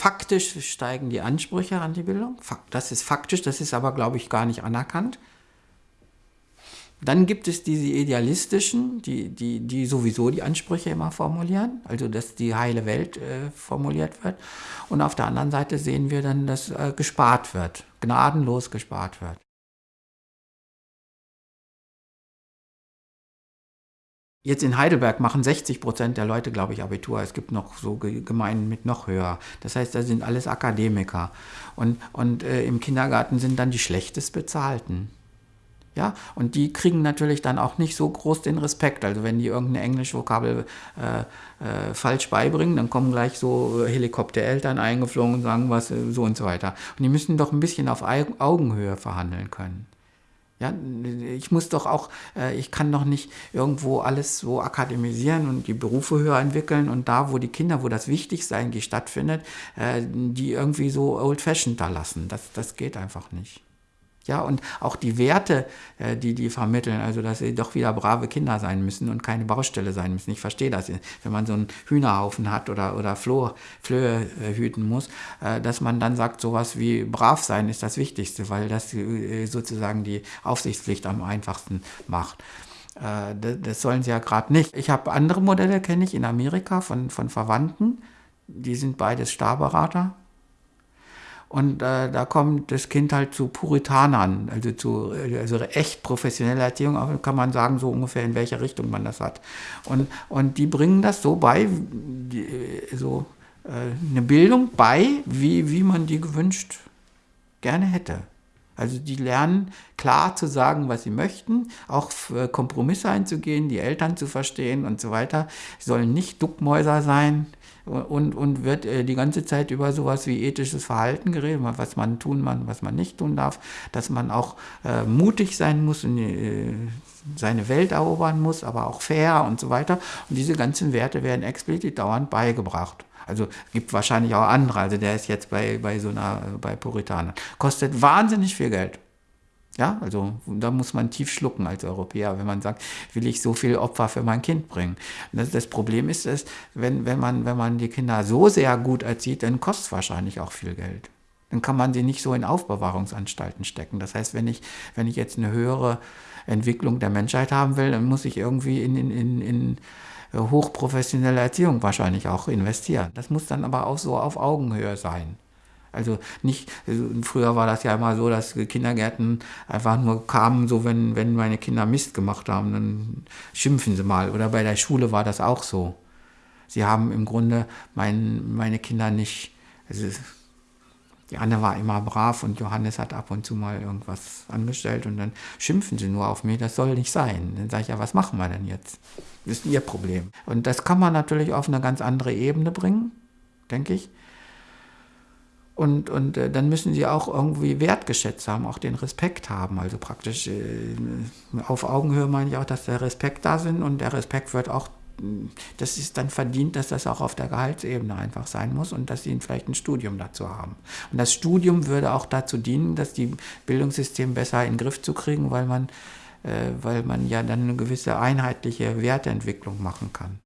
Faktisch steigen die Ansprüche an die Bildung. Das ist faktisch, das ist aber, glaube ich, gar nicht anerkannt. Dann gibt es diese idealistischen, die, die, die sowieso die Ansprüche immer formulieren, also dass die heile Welt äh, formuliert wird. Und auf der anderen Seite sehen wir dann, dass äh, gespart wird, gnadenlos gespart wird. Jetzt in Heidelberg machen 60 Prozent der Leute, glaube ich, Abitur. Es gibt noch so Gemeinden mit noch höher. Das heißt, da sind alles Akademiker. Und, und äh, im Kindergarten sind dann die schlechtest bezahlten. Ja, und die kriegen natürlich dann auch nicht so groß den Respekt. Also wenn die irgendeine Englischvokabel äh, äh, falsch beibringen, dann kommen gleich so Helikoptereltern eingeflogen und sagen was äh, so und so weiter. Und die müssen doch ein bisschen auf Augenhöhe verhandeln können. Ja, ich muss doch auch, äh, ich kann doch nicht irgendwo alles so akademisieren und die Berufe höher entwickeln und da, wo die Kinder, wo das Wichtigste eigentlich stattfindet, äh, die irgendwie so old-fashioned da lassen. Das, das geht einfach nicht. Ja, und auch die Werte, äh, die die vermitteln, also dass sie doch wieder brave Kinder sein müssen und keine Baustelle sein müssen. Ich verstehe das, wenn man so einen Hühnerhaufen hat oder, oder Floh, Flöhe äh, hüten muss, äh, dass man dann sagt, sowas wie brav sein ist das Wichtigste, weil das sozusagen die Aufsichtspflicht am einfachsten macht. Das sollen sie ja gerade nicht. Ich habe andere Modelle, kenne ich in Amerika von, von Verwandten, die sind beides Starberater und äh, da kommt das Kind halt zu Puritanern, also zu also echt professioneller Erziehung, aber kann man sagen, so ungefähr in welche Richtung man das hat. Und, und die bringen das so bei, die, so äh, eine Bildung bei, wie, wie man die gewünscht gerne hätte. Also die lernen klar zu sagen, was sie möchten, auch für Kompromisse einzugehen, die Eltern zu verstehen und so weiter. Sie sollen nicht Duckmäuser sein, und, und wird äh, die ganze Zeit über sowas wie ethisches Verhalten geredet, was man tun kann, was man nicht tun darf, dass man auch äh, mutig sein muss und äh, seine Welt erobern muss, aber auch fair und so weiter. Und diese ganzen Werte werden explizit dauernd beigebracht. Also gibt wahrscheinlich auch andere. Also der ist jetzt bei, bei so einer, bei Puritanern. Kostet wahnsinnig viel Geld. Ja, also da muss man tief schlucken als Europäer, wenn man sagt, will ich so viel Opfer für mein Kind bringen. Das, das, Problem ist, dass wenn, wenn, man, wenn man die Kinder so sehr gut erzieht, dann kostet es wahrscheinlich auch viel Geld. Dann kann man sie nicht so in Aufbewahrungsanstalten stecken. Das heißt, wenn ich, wenn ich jetzt eine höhere Entwicklung der Menschheit haben will, dann muss ich irgendwie in, in, in, in hochprofessionelle Erziehung wahrscheinlich auch investieren. Das muss dann aber auch so auf Augenhöhe sein. Also nicht, also früher war das ja immer so, dass Kindergärten einfach nur kamen, so wenn, wenn meine Kinder Mist gemacht haben, dann schimpfen sie mal. Oder bei der Schule war das auch so. Sie haben im Grunde mein, meine Kinder nicht, also die Anne war immer brav und Johannes hat ab und zu mal irgendwas angestellt und dann schimpfen sie nur auf mich, das soll nicht sein. Dann sage ich ja, was machen wir denn jetzt? Das ist ihr Problem. Und das kann man natürlich auf eine ganz andere Ebene bringen, denke ich. Und, und äh, dann müssen sie auch irgendwie wertgeschätzt haben, auch den Respekt haben. Also praktisch äh, auf Augenhöhe meine ich auch, dass der Respekt da sind und der Respekt wird auch, das ist dann verdient, dass das auch auf der Gehaltsebene einfach sein muss und dass sie vielleicht ein Studium dazu haben. Und das Studium würde auch dazu dienen, dass die Bildungssystem besser in den Griff zu kriegen, weil man, äh, weil man ja dann eine gewisse einheitliche Werteentwicklung machen kann.